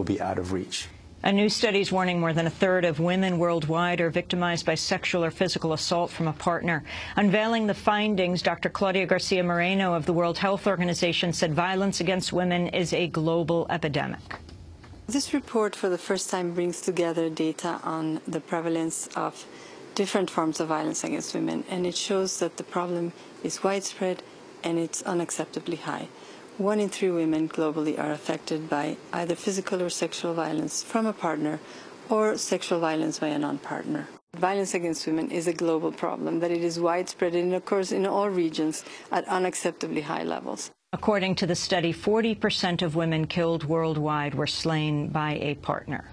will be out of reach. A new study is warning more than a third of women worldwide are victimized by sexual or physical assault from a partner. Unveiling the findings, Dr. Claudia Garcia Moreno of the World Health Organization said violence against women is a global epidemic. This report for the first time brings together data on the prevalence of different forms of violence against women, and it shows that the problem is widespread and it's unacceptably high. One in three women globally are affected by either physical or sexual violence from a partner or sexual violence by a non-partner. Violence against women is a global problem, that it is widespread and occurs in all regions at unacceptably high levels. According to the study, 40% of women killed worldwide were slain by a partner.